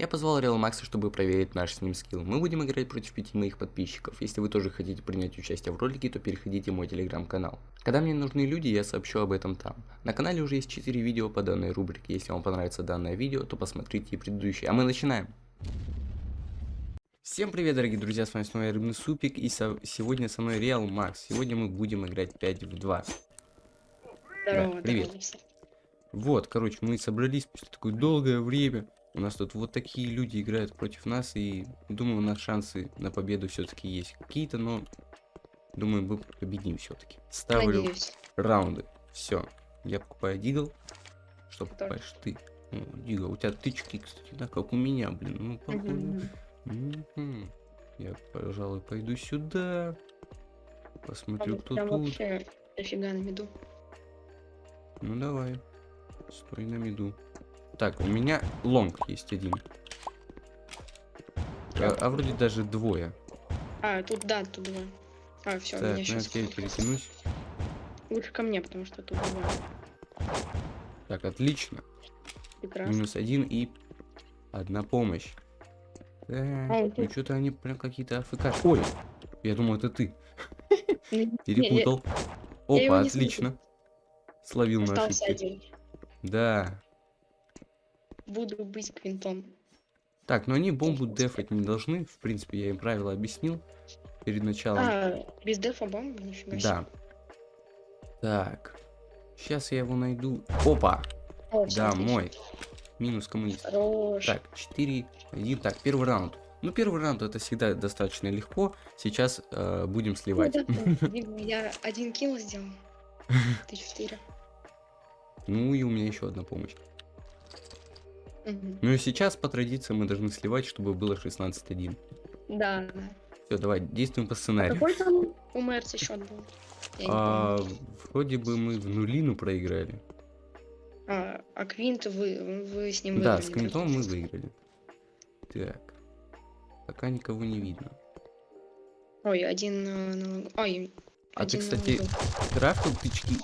Я позвал Реал Макса, чтобы проверить наш с ним скилл. Мы будем играть против пяти моих подписчиков. Если вы тоже хотите принять участие в ролике, то переходите в мой телеграм-канал. Когда мне нужны люди, я сообщу об этом там. На канале уже есть 4 видео по данной рубрике. Если вам понравится данное видео, то посмотрите и предыдущие. А мы начинаем. Всем привет, дорогие друзья, с вами снова Рыбный Супик, и со сегодня со мной Реал Макс. Сегодня мы будем играть 5 в 2. Здорово, Да, привет. здорово. Вот, короче, мы собрались после такое долгое время. У нас тут вот такие люди играют против нас, и думаю, у нас шансы на победу все-таки есть какие-то, но думаю, мы победим все-таки. Ставлю Надеюсь. раунды. Все. Я покупаю дигл. Что Тоже. покупаешь ты? О, дигл. У тебя тычки, кстати, да, как у меня, блин. Ну. Мгм. Мгм. Я, пожалуй, пойду сюда. Посмотрю, Там кто тут. вообще дофига на виду. Ну давай. Стой на миду. Так, у меня лонг есть один. А, а вроде даже двое. А, тут да, тут два. А, все, Так, ну я сейчас теперь перетянусь. лучше ко мне, потому что тут два. Так, отлично. Прекрасно. Минус один и одна помощь. Так, А, ну что-то они прям какие-то АФК. Ой, я думал, это ты. Перепутал. Опа, отлично. Словил на один. Да. Буду быть квинтом. Так, но они бомбу дефать не должны. В принципе, я им правила объяснил перед началом. А, без дефа бомбы, нифига себе. Да. Так. Сейчас я его найду. Опа! О, Да, мой. Минус коммунист. Хорош. Так, 4, 1. Так, первый раунд. Ну, первый раунд это всегда достаточно легко. Сейчас э, будем Ну сливать. я один килл сделал. Ты четыре. Ну и у меня еще одна помощь. Ну и сейчас по традиции мы должны сливать, чтобы было 16-1. Да, да. Все, давай, действуем по А сценарию. какой там у Мерца счет был? А, вроде бы мы в нулину проиграли. А, а Квинт вы, вы с ним Да, выиграли, с Квинтом мы выиграли. Так. Пока никого не видно. Ой, один на... Ой, А ты, один на кстати, углу. крафтил тычки?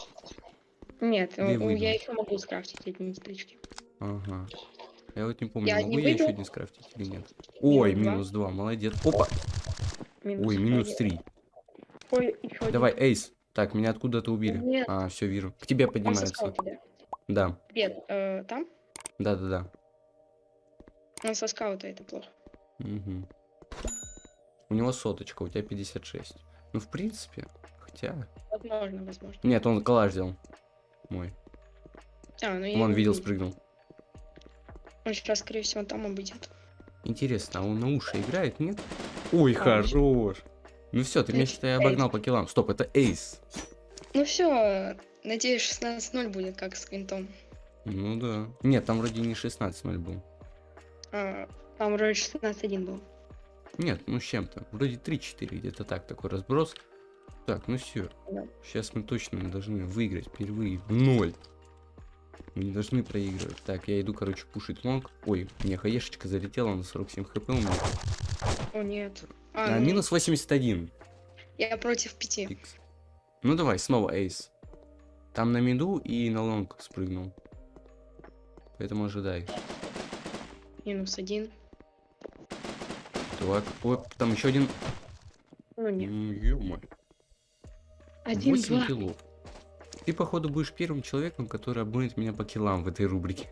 Нет, я еще могу скрафтить эти стрички. Ага. Я вот не помню, Я могу не я еще один скрафтить или нет. Ой, два. минус 2, молодец. Опа! Ой, минус 3. Ой, еще один. Давай, эйс. Так, меня откуда-то убили. Нет. А, все, вижу. К тебе поднимается. да. Привет, э, там? да, да, да. Он со скаута, это плохо. Мгм. У него соточка, у тебя 56. Ну, в принципе, хотя... Возможно, возможно. Нет, он коллаж взял. Мой. А, ну я Он видел, спрыгнул. Он сейчас, скорее всего, там обойдет. Интересно, а он на уши играет, нет? Ой, А, хорош. Ну все, ты меня, считай, обогнал по килам. Стоп, это эйс. Ну все, надеюсь, 16-0 будет, как с Квинтом. Ну да. Нет, там вроде не 16-0 был. А, там вроде 16-1 был. Нет, ну с чем-то. Вроде 3-4, где-то так, такой разброс. Так, ну все. Да. Сейчас мы точно должны выиграть впервые в ноль. Мы не должны проигрывать. Так, я иду, короче, пушить long. Ой, мне хаешечка залетела на 47 хп у меня. О, нет. А, А, ну, минус 81. Я против пяти. Икс. Ну давай, снова ace. Там на миду и на long спрыгнул. Поэтому ожидай. Минус один. Так, ой, там еще один. Ну нет. Ё-моё. Один, 8 два. килов. Ты, походу, будешь первым человеком, который обгонит меня по килам в этой рубрике.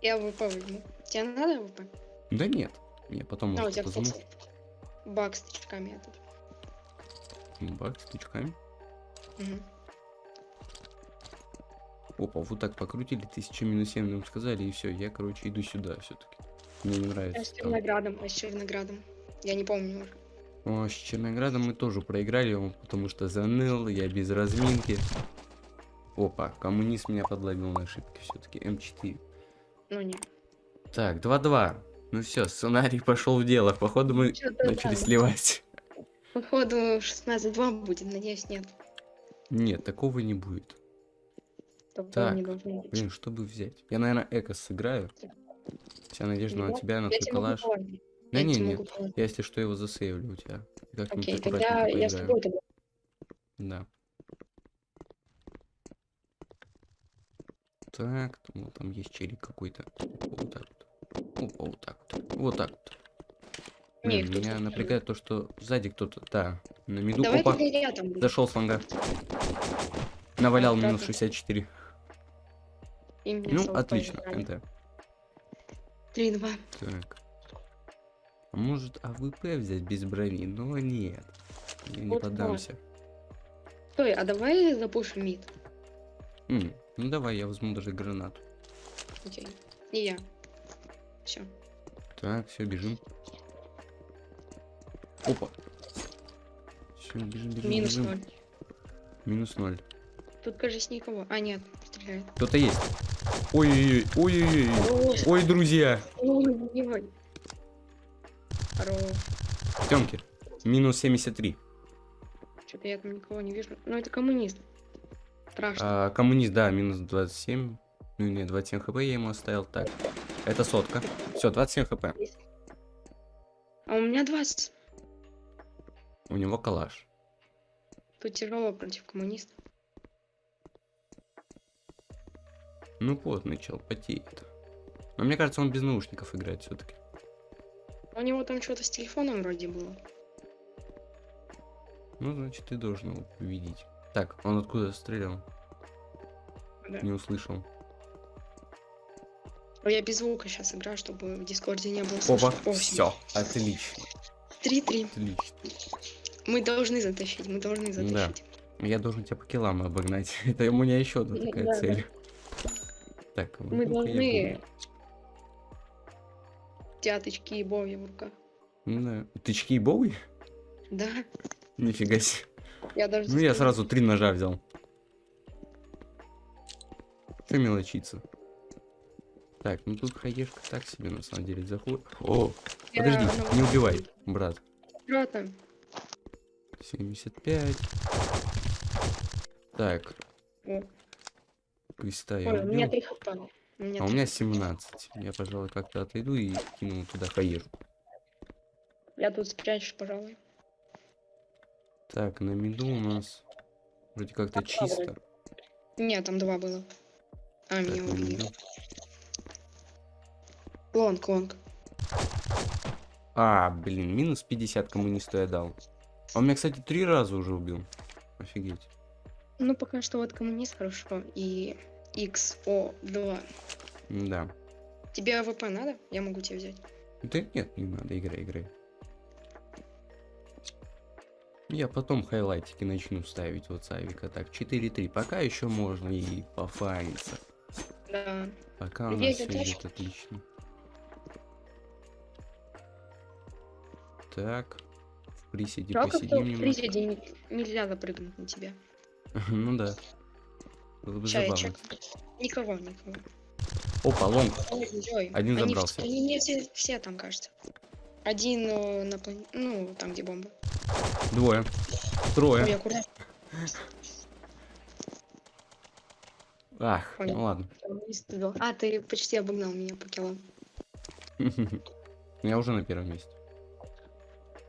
Я ВП возьму. Тебе надо ВП? Да нет. Я потом, А, может, возьму. баг с тычками этот. Бак с тычками. Мгм. Опа, вот так покрутили, 1000 минус 7 нам сказали, и все. Я, короче, иду сюда все-таки. Мне не А с нравится. Черноградом, а с Черноградом. Я не помню уже. О, с Черноградом мы тоже проиграли, потому что заныл, я без разминки. Опа, коммунист меня подловил на ошибке все-таки. М4. Ну нет. Так, 2-2. Ну все, сценарий пошел в дело. Походу мы начали сливать. Походу 16-2 будет, надеюсь, нет. Нет, такого не будет. Такого Так, не должно быть. Блин, чтобы взять? Я, наверное, эко сыграю. Вся надежда на Ну, тебя, на Я твой коллаж. Да Я не, нет. положить. Я, если что, его засейвлю у тебя. Как-нибудь Окей, тогда я с тобой тогда. Да. Так, ну, там есть челик какой-то. Вот так вот. Опа, вот так вот. Вот так вот. Не, Блин, меня напрягает то, что сзади кто-то, да, на миду. Давай Опа, зашел с лонга. Навалял Так, минус так. 64. И мне Ну, отлично. NT. 3-2. Так. А может AWP взять без брони? Но нет. Я не Вот поддамся. Стой, а давай запушим mid. М, ну давай, я возьму даже гранату. Окей. И я. Все. Так, все, бежим. Опа. Все, бежим, бежим, Минус бежим. 0. Минус ноль. Тут, кажется, никого. А, нет, стреляет. Кто-то есть. Ой-ой-ой, ой-ой-ой. Ой, друзья. Тёмки. Минус 73. Что-то я там никого не вижу. Ну, это коммунист. Страшно. А, коммунист, да, минус 27. Ну не, 27 хп я ему оставил. Так. Это сотка. Все, 27 хп. А у меня 20. У него калаш. Тут тяжело против коммуниста. Ну, потный чел, потеет. Но мне кажется, он без наушников играет все-таки. У него там что-то с телефоном вроде было. Ну, значит, ты должен его увидеть. Так, он откуда стрелял? Да. Не услышал. А Я без звука сейчас играю, чтобы в Дискорде не было Опа, слышно. О, все, отлично, 3-3. отлично. Мы должны затащить, мы должны затащить. Я должен тебя по килам обогнать. Это у меня еще одна Ну, такая да, да. цель. Так, Мы должны буду. тяточки и боги в руках. Ну Да. Тычки и боуи? Да, Нифига себе. Я даже... Ну я сразу три ножа взял. Че мелочиться? Так, ну тут хаешка так себе на самом деле заходит. О, Я подожди, на- не убивай, брат. Брата, 75. Так, О. креста я Ой, у меня. 3 хп. А у три меня хп. 17. Я, пожалуй, как-то отойду и кину туда хаешку. Я тут спрячешь, пожалуй. Так, на миду у нас вроде как-то чисто. Нет, там два было. А, Так, меня убили. Long, long. А, блин, минус 50 коммунисту я дал. А он меня, кстати, три раза уже убил. Офигеть. Ну, пока что вот коммунист хорошо. И XO2. Да. Тебе AWP надо? Я могу тебе взять. Да нет, не надо, играй, играй. Я потом хайлайтики начну ставить вот Савика. Так, 4-3. Пока еще можно и пофаниться. Да. Пока у нас все идет отлично. Так. В приседе Жалко, посидим в приседе не- нельзя запрыгнуть на тебя. Ну да. Было бы забавно. Никого, никого. Опа, long. Ой-ой. Один Они забрался. Они мне все, все там, кажется. Один э, на плане... Ну, там, где бомба. Двое. Трое. Ой, аккуратно. Ах, ну ладно. А, ты почти обогнал меня по килам. Я уже на первом месте.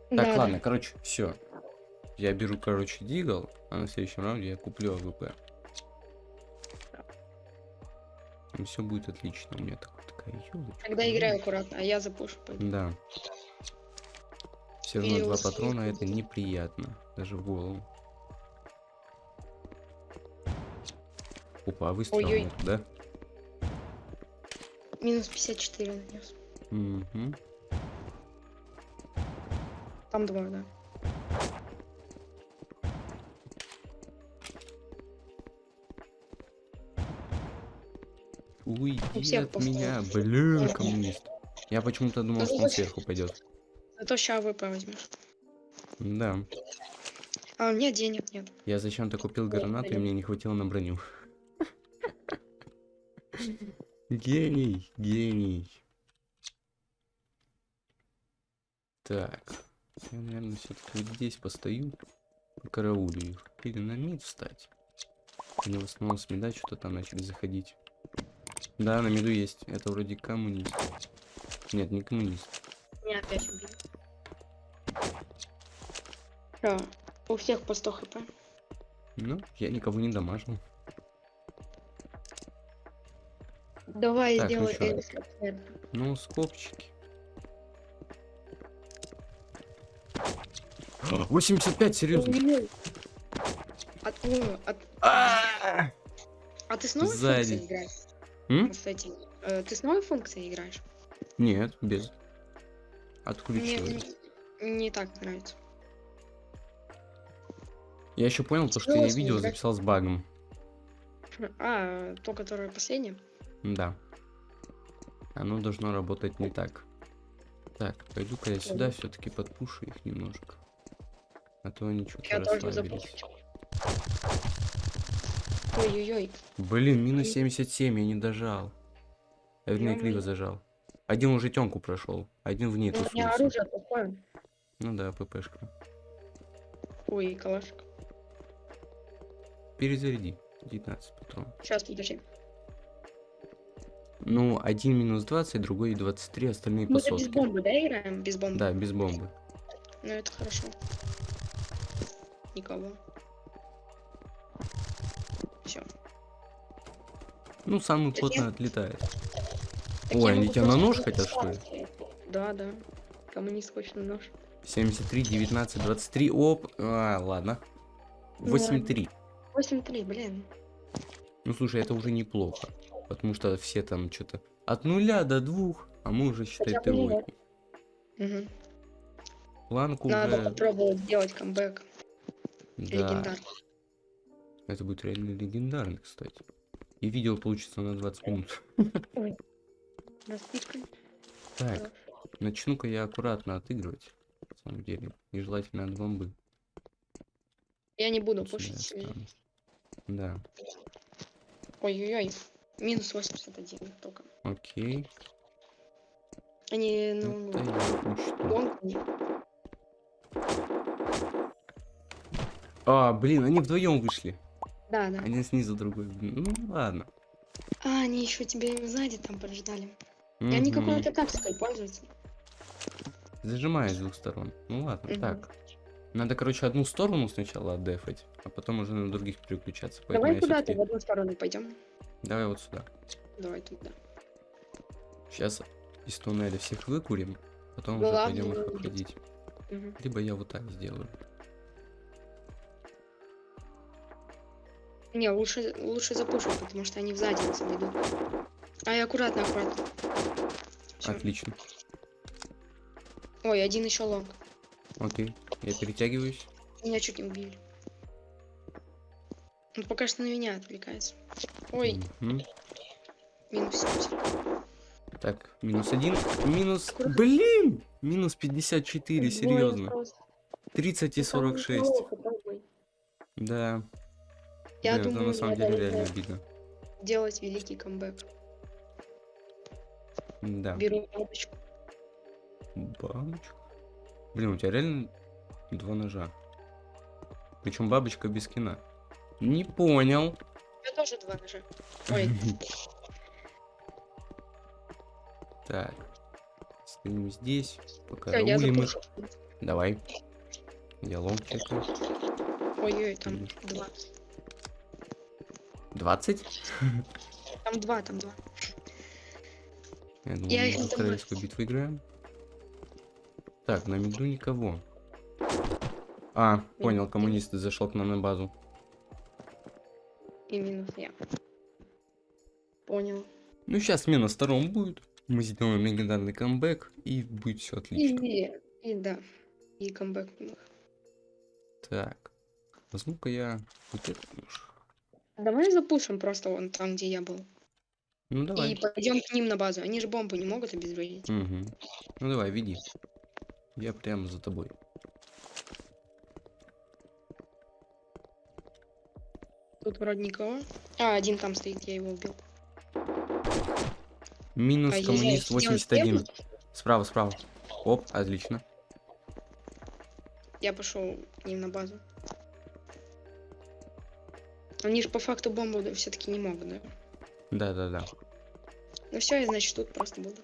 Так, Да, да. ладно, короче, все. Я беру, короче, deagle, а на следующем раунде я куплю AWP. И все будет отлично. У меня так, такая елочка. Тогда играй аккуратно, а я запушу. пойду. Да. Все равно два патрона это неприятно. Даже в голову. Опа, а выстрел Ой-ой. нету, да? Минус 54 нанес. Мгм. Там двое, да. Уйди от меня, блин, коммунист. Я почему-то думал, Ну, что он сверху пойдет. Зато ща AWP возьмешь. Да. А, нет, денег нет. Я зачем-то купил гранату, и мне не хватило на броню. Гений, гений. Так. Я, наверное, все-таки вот здесь постою. Караулю их. Или на mid встать. Они в основном с мида что-то там начали заходить. Да, на миду есть. Это вроде коммунист. Нет, не коммунист. Меня опять убили. Все, у всех по 100 хп. Ну, я никого не дамажил. Давай так, сделай ну, эликсир. Ну, скобчики. 85, серьезно. От, от... А, а ты снова Сзади. функции играешь? М? Кстати, э, ты снова функции играешь? Нет, без. Отключилась. Мне не, не так нравится. Я еще понял, то, что я видео записал с багом. А, то, которое последнее? Да. Оно должно работать не так. Так, пойду-ка я сюда все-таки подпушу их немножко. А то они что-то расслабились. Ой-ой-ой. Блин, минус 77, я не дожал. Я вернее криво зажал. Один уже тёмку прошел, один в ней У меня тусуется. Ну да, ППшка. Ой, калашка. Перезаряди. 19 патронов. Сейчас, подожди. Ну, один минус 20, другой 23, остальные Мы же без бомбы, да, играем? Без бомбы. Да, без бомбы. Ну, это хорошо. Никого. Все. Ну, самый Так плотно я- отлетает. Ой, они тебя на нож хотят, что ли? Да, да. Коммунист хочет на нож. 73, 19, 23. Оп. А, ладно. Ну 8-3. 8-3, блин. Ну, слушай, это уже неплохо. Потому что все там что-то от нуля до двух, а мы уже, считай, Хотя Т8. Мгм. Планку Надо уже... попробовать сделать камбэк. Да, Легендарный. это будет реально легендарно, кстати. И видео получится на 20 минут. Так, начну-ка я аккуратно отыгрывать. На самом деле. И желательно от бомбы. Я не буду пушить. Да, Ой-ой-ой. Минус 81 только. окей. Они, ну, Это я учту. гонку не- А, блин, они вдвоем вышли. Да, да. Один снизу, другой. Ну, ладно. А, они еще тебя сзади там поджидали. И они какой-то тактикой пользуются. Зажимаю с двух сторон. Ну ладно, Мгм. так. Надо, короче, одну сторону сначала отдефать, а потом уже на других переключаться. Давай я куда-то в одну сторону пойдем. Давай вот сюда. Давай туда. Сейчас из туннеля всех выкурим, потом Главное уже пойдем их обходить. Мгм. Либо я вот так сделаю. Не, лучше, лучше запушить, потому что они сзади нас обойдут. Ай, аккуратно, аккуратно. Всё. Отлично. Ой, один еще лонг. Окей. Я перетягиваюсь. Меня чуть не убили. Он пока что на меня отвлекается. Ой, минус 70. Так, минус один. Минус... Блин! Минус 54, Двое серьезно. просто. 30 и Ну, там 46. неплохо, пробуй. Да. Я Блин, это думаю, на самом деле реально обидно. делать великий камбэк. Да. Беру бабочку. Бабочка. Блин, у тебя реально два ножа. Причем бабочка без кино. Не понял. У меня тоже два ножа. Ой, Так. Стоим здесь. Пока я рулим их. Давай. Я лом чекаю. Ой-ой, там два. 20? Там два, там два. Я думаю, Я мы королевскую битву играем. Так, на меду никого. А, понял, коммунист зашел к нам на базу. И минус я. Понял. Ну, сейчас смена сторон будет. Мы сделаем легендарный камбэк, и будет все отлично. И, и да. И камбэк. у них. Так. Возьму-ка я вот этот нож. Давай запушим просто вон там, где я был. Ну, давай. И пойдем к ним на базу. Они же бомбу не могут обезвредить. Мгм. Ну, давай, веди. Я прямо за тобой. Тут вроде никого. А, один там стоит, я его убил. Минус Ай-яй-яй, коммунист сделать 81. первый? Справа, справа. Оп, отлично. Я пошел к ним на базу. Они же по факту бомбу все-таки не могут, да? Да-да-да. Ну все, я значит тут просто буду.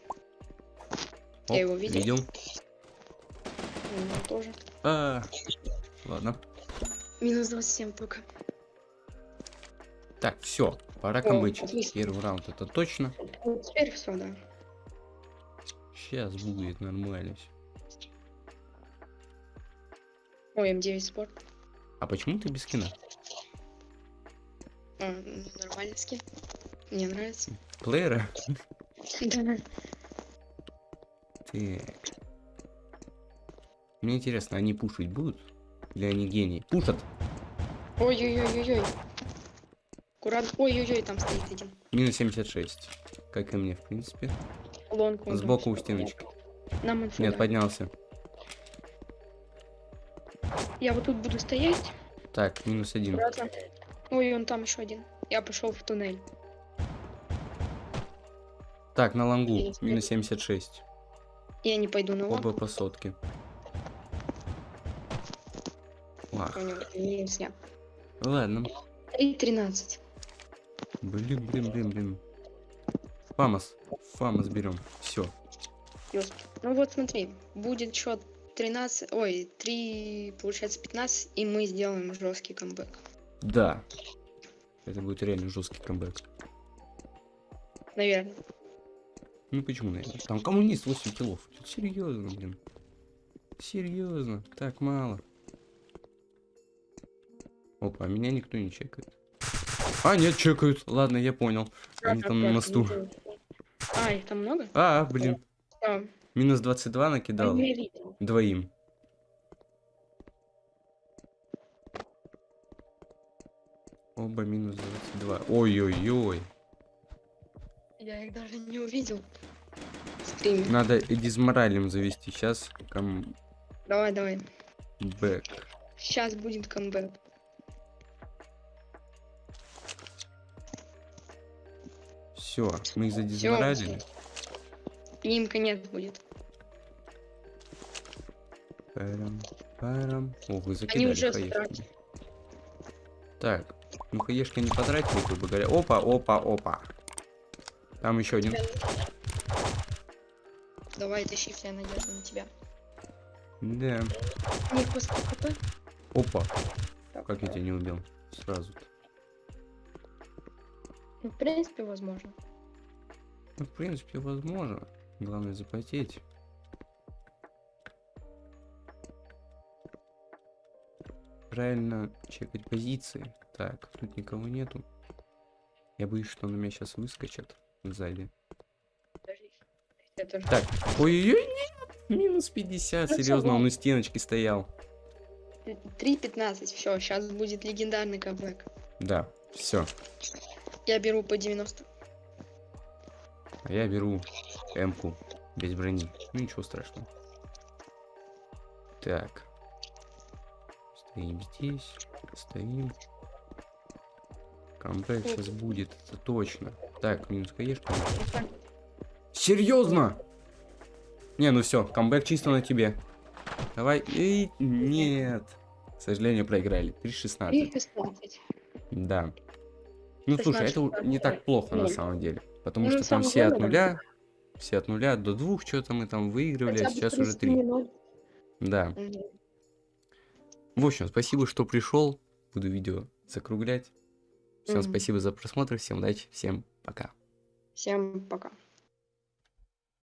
Оп, Я его видел. видел. У него тоже. А, ладно. Минус 27 только. Так, все, пора отлично. Первый раунд это точно. Ну, теперь все, да. Сейчас будет нормально всё. Ой, М9 спорт. А почему ты без скина? А, нормальный скин. Мне нравится. Плеера? Да. Так. Мне интересно, они пушить будут? Или они гении? Пушат! Ой-ой-ой-ой-ой. Аккурат. Ой-ой-ой, там стоит один. Минус 76. Как и мне, в принципе. Лонг. там Сбоку у стеночки. Нам инфу Нет, дай. поднялся. Я вот тут буду стоять. Так, минус один. Аккуратно. Ой, он там еще один. Я пошел в туннель. Так, на лангу. Есть. Минус 76. Я не пойду на лонг. Оба по сотке. Ладно. 3.13. Блин, блин, блин, блин. Фамос. Фамос берем. Все. Ну вот смотри, будет счет 13, ой, 3, получается 15, и мы сделаем жесткий камбэк. Да. Это будет реально жесткий камбэк. Наверное. Ну почему, наверное? Там коммунист 8 килов. Серьезно, блин. Серьезно. Так мало. Опа, а меня никто не чекает. А, нет, чекают. Ладно, я понял. Они там на мосту. А, их там много? А, блин. Минус 22 а накидал. Двоим. Оба минус 22. Ой-ой-ой. Я их даже не увидел. Стриме. Надо дизморалем завести. Сейчас камбэк. Давай, давай. Сейчас будет камбэк. Все, мы их задизморалили. Им конец будет. Парам, парам. О, вы закидали уже стратили. Так, ну хаешки не потратили, грубо говоря. Опа, опа, опа. Там еще один. Давай, тащи вся надежда на тебя. Да. У них просто хп. Опа. Так, Как я тебя не убил? Сразу. -то. Ну, в принципе, возможно. Ну, в принципе, возможно. Главное запотеть. Правильно чекать позиции. Так, тут никого нету. Я боюсь, что на меня сейчас выскочат сзади. Тоже. Так, ой-ой-ой! Минус 50, Ну, серьезно, он у стеночки стоял. 3.15. Все, сейчас будет легендарный камбэк. Да, все. Я беру по 90. А я беру М-ку без брони. Ну ничего страшного. Так. Стоим здесь. Стоим. Камбэк сейчас будет, это точно. Так, минус хаешка. Серьезно? Не, ну все, камбэк чисто на тебе. Давай. Эй, нет. К сожалению, проиграли. 3-16. 3.16. Да. Ну слушай, это у- 16, не так плохо на самом деле. Потому Ну, что там все от нуля, все от нуля до двух, что-то мы там выигрывали, а сейчас уже 30 три. Да. В общем, спасибо, что пришел. Буду видео закруглять. Всем спасибо за просмотр, всем удачи, всем пока. Всем пока.